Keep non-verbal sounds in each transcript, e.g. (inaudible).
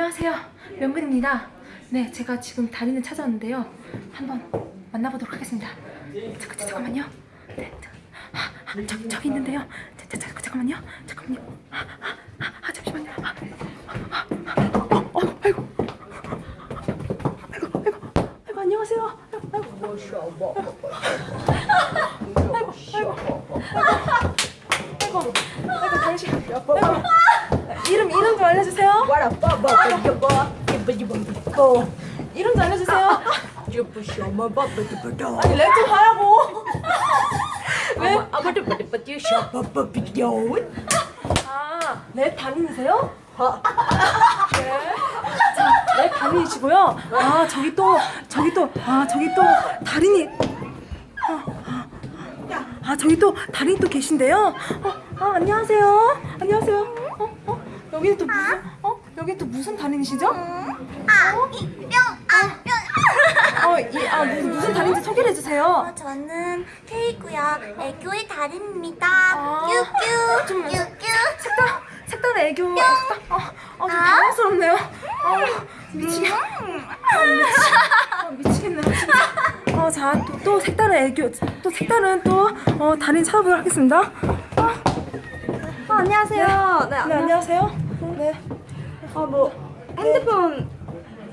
안녕하세요. 명근입니다. 네, 제가 지금 다리는 찾아왔는데요. 한번 만나보도록 하겠습니다. 잠깐, 잠깐만요. 네, 자, 아, 아, 저, 저기 있는데요. 자, 자, 자, 잠깐만요. 잠깐만요. 아, 아, 아, 아 잠시만요. 아, 아, 아, 어, 어, 아이고. 아이고, 아이고, 아이고, 안녕하세요. 아이고, 아이고. 아이고, 아이고, 당신. 아이고. 이름, 이름 좀 알려주세요. 이름 좀 알려주세요. 아니, 랩 좀 하라고. 아, 랩 달인이세요? 네. 자, 랩 달인이시고요. 아, 저기 또, 저기 또, 아, 저기 또 달인이. 아, 아, 저기 또 달인이 또 계신데요. 어, 아, 안녕하세요. 안녕하세요. 어, 어, 여기는 또 무슨, 어, 여기 또 무슨 달인이시죠? 아, 이병, 아, 병. (laughs) 어, 이, 아, 무슨, 무슨 달인지 소개를 해주세요. 어, 저는 테이고요. 애교의 달인입니다. 아, 뀨뀨, 좀 뀨뀨. 색깔, 색깔 애교. 색깔, 어, 어, 좀 당황스럽네요. 어, 미치겠, 어, 미치, 어, 미치겠네요. 진짜. 어, 자, 또, 또 색다른 애교, 또 색다른 또, 어, 달인 찾아보도록 하겠습니다. 어, 아, 안녕하세요. 네, 네, 안녕하세요. 네. 아, 뭐 핸드폰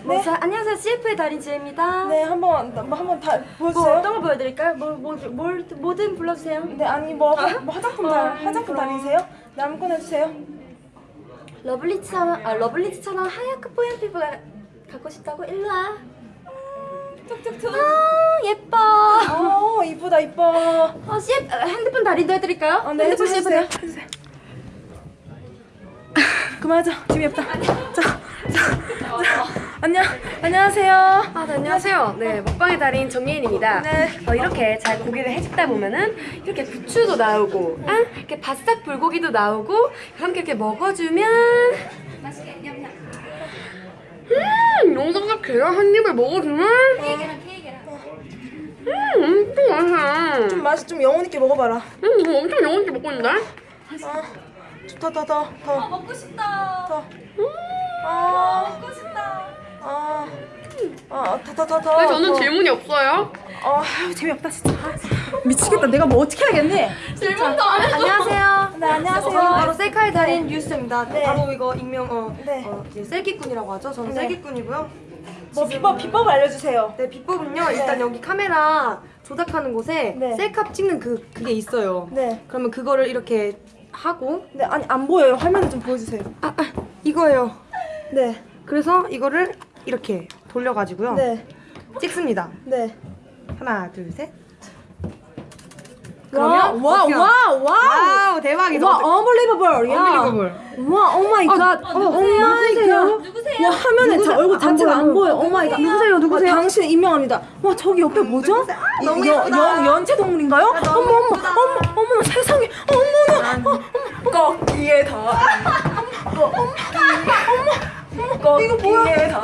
뭐, 네. 자, 안녕하세요. CF의 달인 지혜입니다. 네, 한번, 뭐, 한번 다뭐 보여주세요. 어떤 거 보여드릴까요? 뭐, 뭐, 뭘, 뭐든 불러주세요. 네, 아니, 뭐, 화, 뭐 화장품 달, 어, 화장품. 달이세요? 네, 아무거나 해주세요. 러블리즈처럼, 아, 러블리즈처럼 하얗고 뽀얀 피부가 갖고 싶다고 일로 와. 툭툭툭. 아, 예뻐. 어, 이쁘다, 이뻐. 어, CF 아, 핸드폰 달인도 해드릴까요? 어, 네, 핸드폰. CF. 그만하자. 재미없다. 자, 자, 자, 안녕, 안녕하세요. 아, 네, 안녕하세요. 네, 먹방의 달인 정예인입니다. 네. 어, 이렇게 잘 고기를 헤집다 보면은 이렇게 부추도 나오고, 아, 이렇게 바싹 불고기도 나오고, 함께 이렇게 먹어주면 음, 영상각 계란 한 입을 먹어주면 음, 엄청 맛있어. 좀 맛이 좀 영혼 있게 먹어봐라. 음, 이거 엄청 영혼 있게 먹고 있는데? 아, 더, 더, 더, 더. 먹고 싶다. 더. 아, 먹고 싶다. 아, 아, 더, 더, 더, 더. 왜 저는 더. 질문이 없어요? 아, 아유, 재미없다 진짜. 아, 미치겠다. 내가 뭐 어떻게 하겠니? 질문도 안 했어. 안녕하세요. 네, 안녕하세요. 저는 바로 셀카의 달인 유수입니다. 네. 바로 이거 익명 어, 네. 어 이제 셀기꾼이라고 하죠. 저는 네. 셀기꾼이고요. 뭐 비법 비법 알려주세요. 네 비법은요. 일단 여기 카메라 조작하는 곳에 네. 셀카 찍는 그 그게 있어요. 네, 그러면 그거를 이렇게 하고 네 아니 안 보여요. 화면을 좀 보여주세요. 아, 아 이거예요. 네, 그래서 이거를 이렇게 돌려가지고요. 네, 찍습니다. 네. 하나 둘 셋. 와, 그러면 와, 어떻게 와, 와. Wow 대박이죠. 와, unbelievable. 야. Unbelievable. 와, Oh my god. 어, oh my god. 와, 화면에 자, 얼굴 자체가 안 보여. Oh my god. 누구세요? 누구세요? 당신 임명합니다. 와, 저기 옆에 뭐죠? 이- 너무 여- 예쁘다. 연, 연체 동물인가요? 어머, 너무 어머, 예쁘다. 어머, 어머나 세상에. 어머나. 어, 꺾기의 다. 어머, 이거 뭐야?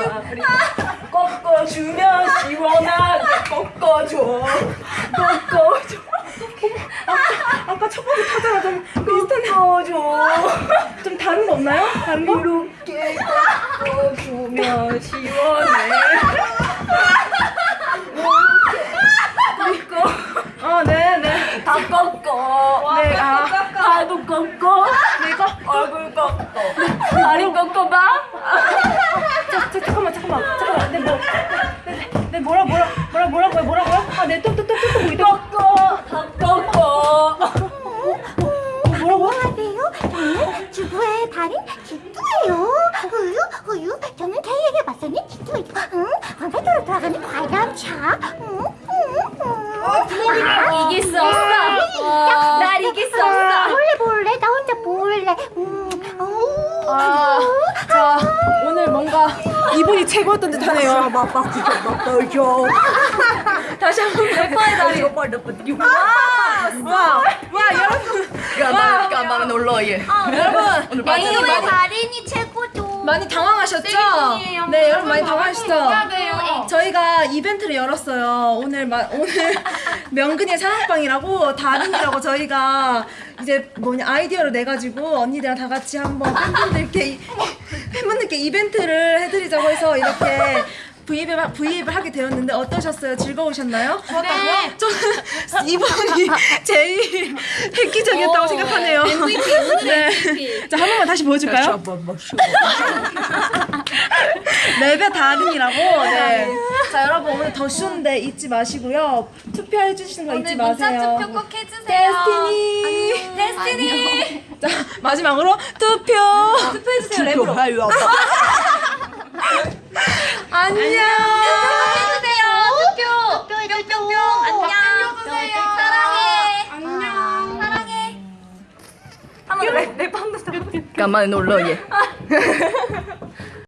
꺾어주면 시원하게 꺾어줘. 꺾어줘. 아까, 아까 첫 번째 타자가 좀 비슷한데. 꺾어줘. 좀 다른 거 없나요? 다른 거? 이렇게 꺾어주면 시원해. 꺾어. 아, 네, 네. 다 꺾어. 네, 아, 다도 꺾어. 내가 얼굴 꺾어. 다리 꺾어봐. 자, 자, 잠깐만, 잠깐만, 잠깐만. 내 뭐, 내, 내, 내 뭐라, 뭐라, 뭐라, 뭐라고요, 뭐라고요? 아, 내 똑똑똑똑 보이 꺾어, 꺾어. 뭐라고? 안녕하세요. 저는 주부의 달인 기뚜예요. 우유, 우유. 저는 K에게 맞서는 기뚜예요. 응? 방배도로 돌아가는 과일차. 응? 응? 응? 이길 수 없어. 날 이길 수 없어. 몰래 몰래 나 혼자 몰래. 음, 어. 아, 자, 오늘 뭔가 이분이 최고였던 듯 하네요. 다시 한번 래퍼의 달이. 와, 와, 여러분. 까만 까만 놀러 예. 여러분, 많이, 많이, 달인이 최고죠. 많이 당황하셨죠? 네, 여러분 많이 당황하시죠? 저희가 이벤트를 열었어요. 오늘 마, 오늘 (laughs) 명근이의 사랑방이라고 달인이라고 저희가 이제 뭐냐 아이디어를 내 가지고 언니들이랑 다 같이 한번 팬분들께 이- 팬분들께 이벤트를 해드리자고 해서 이렇게 브이앱을, 브이앱을 하게 되었는데 어떠셨어요? 즐거우셨나요? 좋았다고요? 저는 이번이 제일 획기적이었다고 생각하네요. MVP, (laughs) 네. 자, 한 번만 다시 보여줄까요? 랩의 달인이라고. (laughs) 네. 자, 여러분 오늘 더쇼인데 잊지 마시고요. 투표해 주시는 거 잊지 마세요. 꼭 해주세요. Destiny. Destiny. (laughs) 자, 마지막으로 투표. 투표해주세요, 랩으로. (laughs) 안녕. 해주세요. 투표. 뿅뿅뿅. 안녕. 사랑해. 안녕. 사랑해. 한번 랩, 랩 한번 까만 놀러 얘. (laughs)